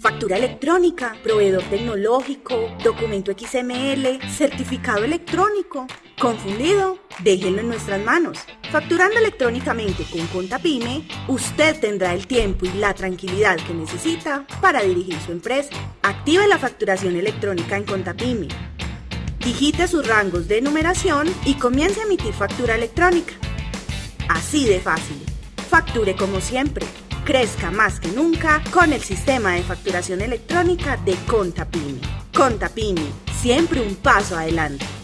Factura electrónica, proveedor tecnológico, documento XML, certificado electrónico. ¿Confundido? Déjenlo en nuestras manos. Facturando electrónicamente con Contapyme, usted tendrá el tiempo y la tranquilidad que necesita para dirigir su empresa. Active la facturación electrónica en Contapyme. Digite sus rangos de numeración y comience a emitir factura electrónica. Así de fácil. Facture como siempre crezca más que nunca con el sistema de facturación electrónica de Contapini. Contapini, siempre un paso adelante.